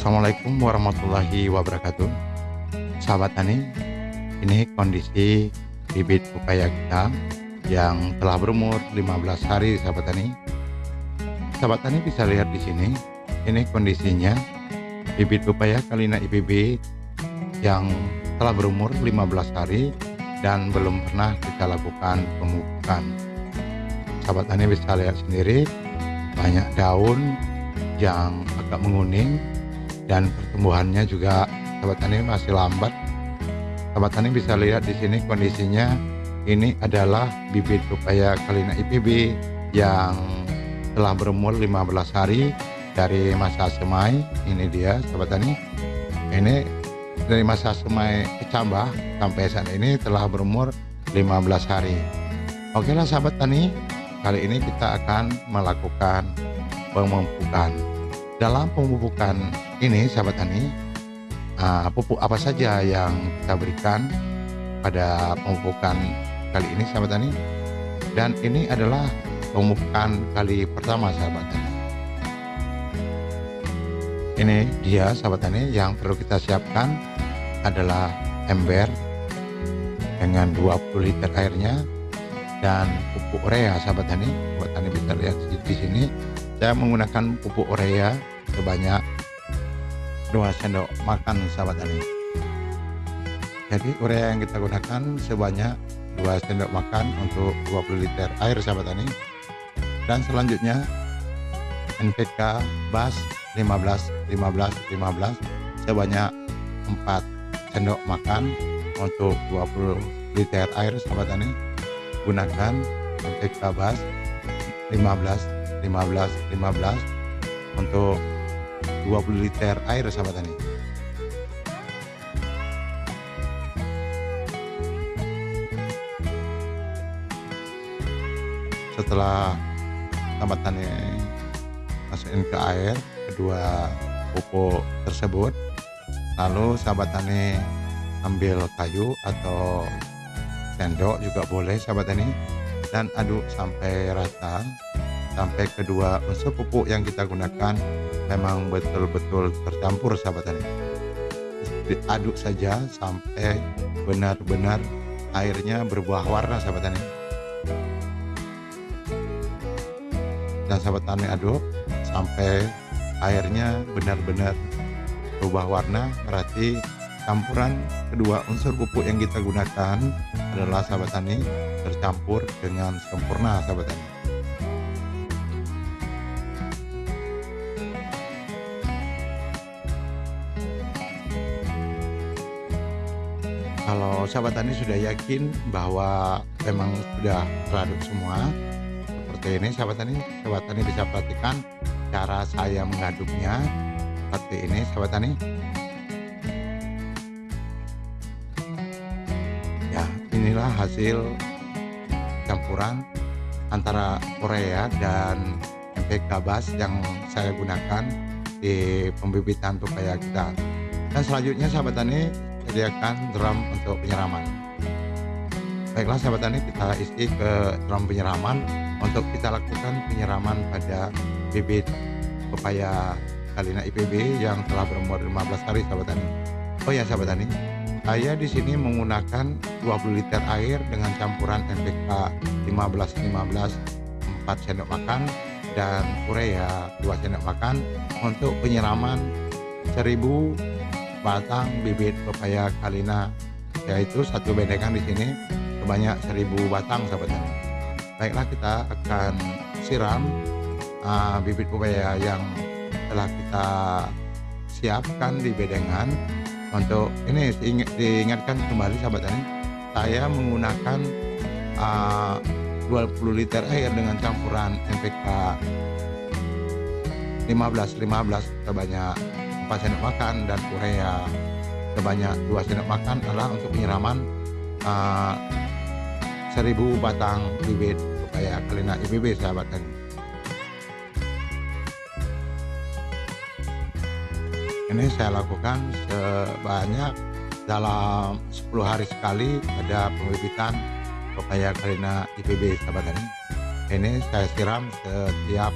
Assalamualaikum warahmatullahi wabarakatuh. Sahabat tani Ini kondisi bibit pepaya kita Yang telah berumur 15 hari sahabat tani Sahabat tani bisa lihat di sini Ini kondisinya Bibit pepaya Kalina IPB Yang telah berumur 15 hari Dan belum pernah kita lakukan pemupukan. Sahabat tani bisa lihat sendiri Banyak daun yang agak menguning dan pertumbuhannya juga sahabat tani masih lambat. Sahabat tani bisa lihat di sini kondisinya ini adalah bibit pepaya Kalina IPB yang telah berumur 15 hari dari masa semai. Ini dia sahabat tani. Ini dari masa semai kecambah sampai saat ini telah berumur 15 hari. Oke lah sahabat tani, kali ini kita akan melakukan pemupukan. Dalam pemupukan ini sahabat tani uh, pupuk apa saja yang kita berikan pada pemupukan kali ini sahabat tani dan ini adalah pemupukan kali pertama sahabat tani ini dia sahabat tani yang perlu kita siapkan adalah ember dengan 20 liter airnya dan pupuk urea sahabat tani buat tani bisa lihat di sini saya menggunakan pupuk urea sebanyak 2 sendok makan sahabat tani jadi urea yang kita gunakan sebanyak 2 sendok makan untuk 20 liter air sahabat tani dan selanjutnya NPK BAS 15 15 15 sebanyak 4 sendok makan untuk 20 liter air sahabat tani gunakan NPK BAS 15 15 15 untuk 20 liter air sahabat tani setelah sahabat tani masukin ke air kedua pupuk tersebut lalu sahabat tani ambil kayu atau sendok juga boleh sahabat tani dan aduk sampai rata sampai kedua unsur pupuk yang kita gunakan memang betul-betul tercampur sahabat tani diaduk saja sampai benar-benar airnya berubah warna sahabat tani dan sahabat tani aduk sampai airnya benar-benar berubah warna berarti campuran kedua unsur pupuk yang kita gunakan adalah sahabat tani tercampur dengan sempurna sahabat tani kalau sahabat tani sudah yakin bahwa memang sudah teraduk semua seperti ini sahabat tani sahabat tani bisa perhatikan cara saya mengaduknya. Seperti ini sahabat tani ya inilah hasil campuran antara urea dan MPK bas yang saya gunakan di pembibitan pepaya kita. Dan selanjutnya sahabat tani sediakan drum untuk penyiraman baiklah sahabat tani kita isi ke drum penyiraman untuk kita lakukan penyiraman pada bibit pepaya Kalina IPB yang telah berumur 15 hari sahabat tani oh ya sahabat tani saya di sini menggunakan 20 liter air dengan campuran NPK 15 15 4 sendok makan dan urea 2 sendok makan. Untuk penyiraman 1000 batang bibit pepaya kalina. Yaitu satu bedengan di sini. Sebanyak 1000 batang sahabat. Baiklah kita akan siram uh, bibit pepaya yang telah kita siapkan di bedengan untuk ini diingatkan kembali sahabat tani saya menggunakan uh, 20 liter air dengan campuran NPK 15 15 sebanyak 4 sendok makan dan urea sebanyak 2 sendok makan adalah untuk penyiraman uh, 1000 batang bibit supaya kelina IBB sahabat tani ini saya lakukan sebanyak dalam 10 hari sekali ada pembibitan pepaya kelina IPB sahabat tani ini saya siram setiap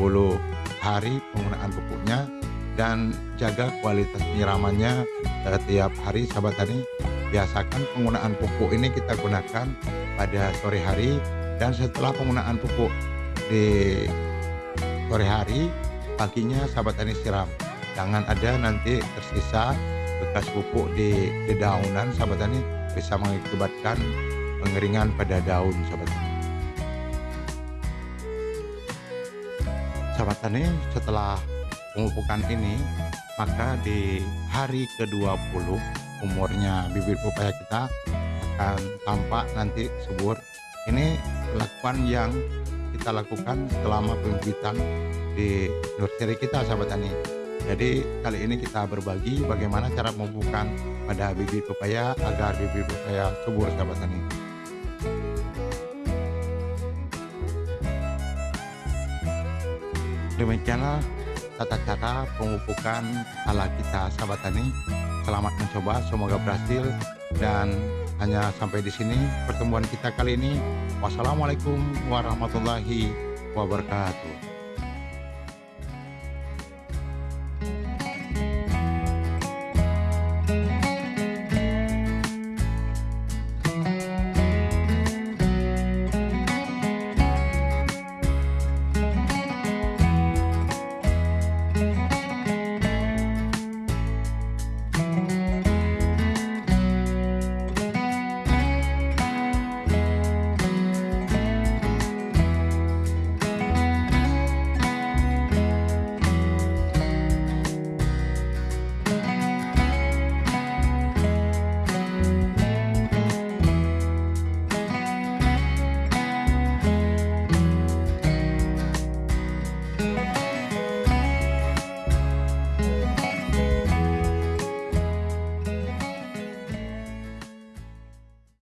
10 hari penggunaan pupuknya dan jaga kualitas penyiramannya setiap hari sahabat tani. Biasakan penggunaan pupuk ini kita gunakan pada sore hari dan setelah penggunaan pupuk di sore hari paginya sahabat tani siram. Jangan ada nanti tersisa bekas pupuk di dedaunan sahabat tani bisa mengakibatkan pengeringan pada daun sahabat tani. Sahabat tani setelah pemupukan ini maka di hari ke-20 umurnya bibit pepaya kita akan tampak nanti subur. Ini lakukan yang kita lakukan selama pembibitan di nursery kita sahabat tani jadi kali ini kita berbagi bagaimana cara memupukan pada bibit pepaya agar bibit pepaya subur sahabat tani demikianlah tata cara pemupukan ala kita sahabat tani. Selamat mencoba semoga berhasil. Dan hanya sampai di sini pertemuan kita kali ini. Wassalamualaikum warahmatullahi wabarakatuh